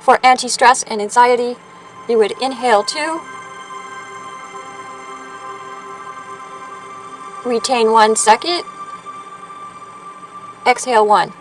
For anti-stress and anxiety, you would inhale two, retain one second, exhale one.